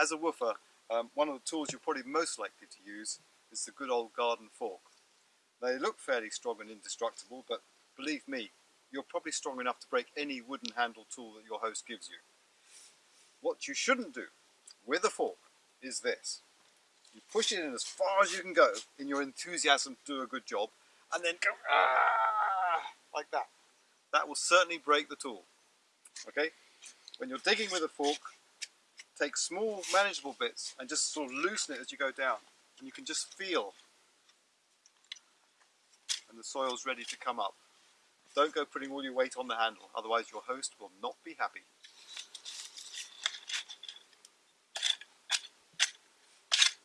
As a woofer, um, one of the tools you're probably most likely to use is the good old garden fork. They look fairly strong and indestructible, but believe me, you're probably strong enough to break any wooden handle tool that your host gives you. What you shouldn't do with a fork is this. You push it in as far as you can go in your enthusiasm to do a good job, and then go ah, like that. That will certainly break the tool. Okay? When you're digging with a fork, take small manageable bits and just sort of loosen it as you go down. And you can just feel and the soil's ready to come up. Don't go putting all your weight on the handle, otherwise your host will not be happy.